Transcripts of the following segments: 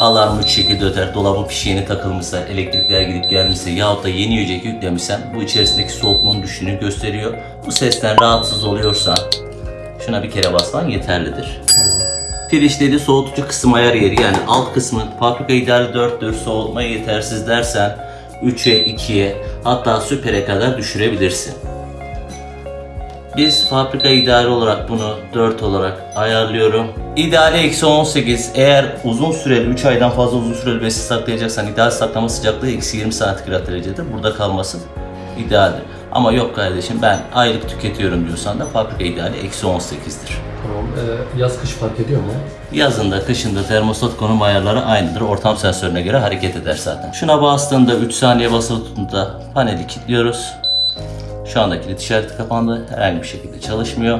alarm 3 şekilde öter, dolabın fişeğini takılmışsa, elektrikler gidip gelmişse yahut da yeni yiyecek yüklemişsen bu içerisindeki soğukluğun düştüğünü gösteriyor. Bu sesten rahatsız oluyorsan şuna bir kere basman yeterlidir. Firişleri soğutucu kısım ayar yeri yani alt kısmı fabrika ideali 4'tür soğutma yetersiz dersen 3'e 2'ye hatta süpere kadar düşürebilirsin. Biz fabrika ideali olarak bunu 4 olarak ayarlıyorum. İdeali eksi 18 eğer uzun süreli 3 aydan fazla uzun süreli besin saklayacaksan ideal saklama sıcaklığı eksi 20 santigrat derecedir. Burada kalması idealdir. Ama yok kardeşim ben aylık tüketiyorum diyorsan da fabrika ideali eksi 18'dir. Tamam. Ee, yaz kış fark ediyor mu? Yazında, kışında termostat konum ayarları aynıdır. Ortam sensörüne göre hareket eder zaten. Şuna bastığında 3 saniye basılı tuttuğunda paneli kilitliyoruz. Şu anda kilit işareti kapandı. Herhangi bir şekilde çalışmıyor.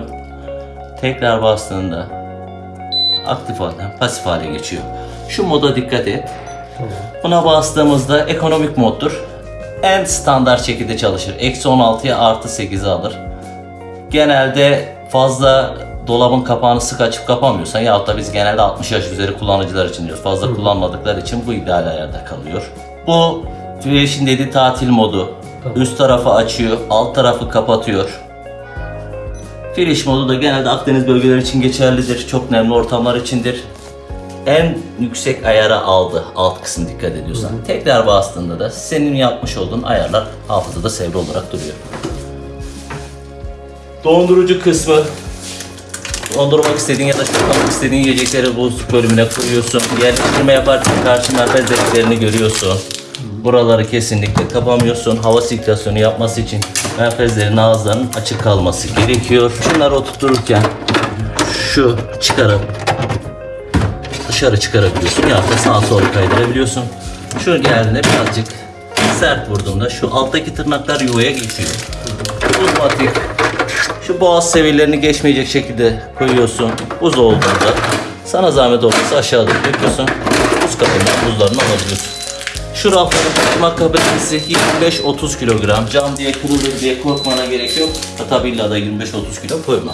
Tekrar bastığında aktif halden pasif hale geçiyor. Şu moda dikkat et. Buna bastığımızda ekonomik moddur. En standart şekilde çalışır. Eksi 16'ya artı 8'i alır. Genelde fazla dolabın kapağını sık açıp kapamıyorsan yahut da biz genelde 60 yaş üzeri kullanıcılar için diyoruz. Fazla kullanmadıkları için bu ideal ayarda kalıyor. Bu Fresh'in dediği tatil modu. Tamam. Üst tarafı açıyor, alt tarafı kapatıyor. Fresh modu da genelde Akdeniz bölgeleri için geçerlidir. Çok nemli ortamlar içindir. En yüksek ayara aldı alt kısım dikkat ediyorsan. Tekrar bastığında da senin yapmış olduğun ayarlar hafızada sevri olarak duruyor. Dondurucu kısmı dondurmak istediğin ya da saklamak istediğin yiyecekleri bu bölümüne koyuyorsun. Yerleştirme yaparken karşı menfez deliklerini görüyorsun. Buraları kesinlikle kapamıyorsun. Hava sirkülasyonu yapması için menfezlerin ağızlarının açık kalması gerekiyor. Şunları oturturken şu çıkarıp dışarı çıkarabiliyorsun ya da sağa sola kaydırabiliyorsun. Şu geldiğinde birazcık sert vurduğunda şu alttaki tırnaklar yuvaya geçiyor. Uzmatik şu boğaz seviyelerini geçmeyecek şekilde koyuyorsun. Buz olduğunda sana zahmet olmasa aşağıda döküyorsun. Buz kapından buzlarını alabiliyorsun. Şu rafların taşıma kapasitesi 25-30 kilogram. Cam diye kırılır diye korkmana gerek yok. İlla da 25-30 kilo koyma.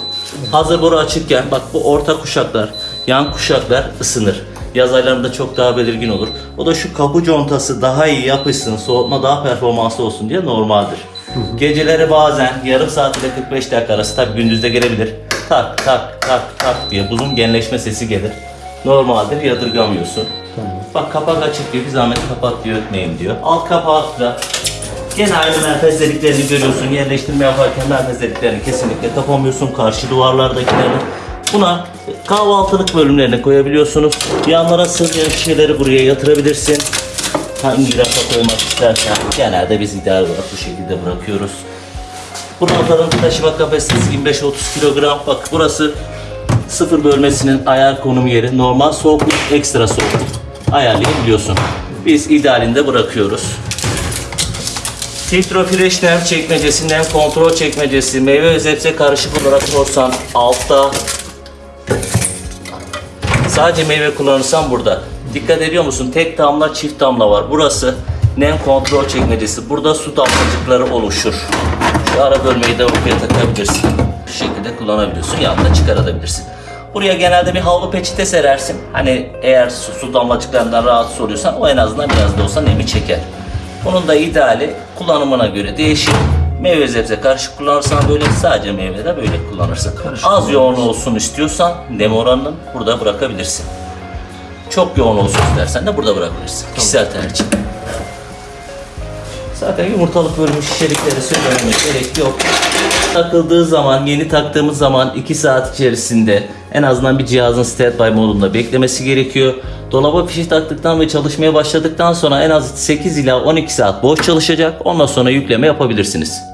Hazır boru açıkken bak bu orta kuşaklar, yan kuşaklar ısınır. Yaz aylarında çok daha belirgin olur. O da şu kapı contası daha iyi yapışsın, soğutma daha performanslı olsun diye normaldir. Geceleri bazen yarım saat ile 45 dakika arası tabi gündüzde gelebilir. Tak tak tak tak diye buzun genleşme sesi gelir. Normaldir yadırgamıyorsun. Tamam. Bak kapak açık diyor bir zahmet kapat diyor ötmeyin diyor. Alt kapağı da gene aynı menfez deliklerini görüyorsun. Yerleştirme yaparken menfez deliklerini kesinlikle kapamıyorsun. Karşı duvarlardakilerini. Buna kahvaltılık bölümlerine koyabiliyorsunuz. Yanlara sığmayan şeyleri buraya yatırabilirsin. Hangi rafa koymak istersen genelde biz ideal olarak bu şekilde bırakıyoruz. Bu rafların taşıma kapasitesi 25-30 kilogram. Bak burası sıfır bölmesinin ayar konum yeri. Normal soğukluk, ekstra soğukluk ayarlayabiliyorsun. Biz idealinde bırakıyoruz. Filtro Freshner çekmecesinden kontrol çekmecesi meyve ve sebze karışık olarak sorsan altta Sadece meyve kullanırsan burada. Dikkat ediyor musun? Tek damla, çift damla var. Burası nem kontrol çekmecesi. Burada su damlacıkları oluşur. Şu ara bölmeyi de buraya takabilirsin. Bu şekilde kullanabiliyorsun ya da çıkarabilirsin. Buraya genelde bir havlu peçete serersin. Hani eğer su, su damlacıklarından rahatsız oluyorsan o en azından biraz da olsa nemi çeker. Bunun da ideali kullanımına göre değişir. Meyve sebze karışık kullanırsan böyle sadece meyve de böyle kullanırsın. Az yoğun olsun istiyorsan nem oranını burada bırakabilirsin. Çok yoğun olsun istersen de burada bırakabilirsin. Kişisel tercih. Zaten yumurtalık bölümü şişelikleri söylememe gerek yok. Takıldığı zaman, yeni taktığımız zaman 2 saat içerisinde en azından bir cihazın standby modunda beklemesi gerekiyor. Dolaba fişi taktıktan ve çalışmaya başladıktan sonra en az 8 ila 12 saat boş çalışacak. Ondan sonra yükleme yapabilirsiniz.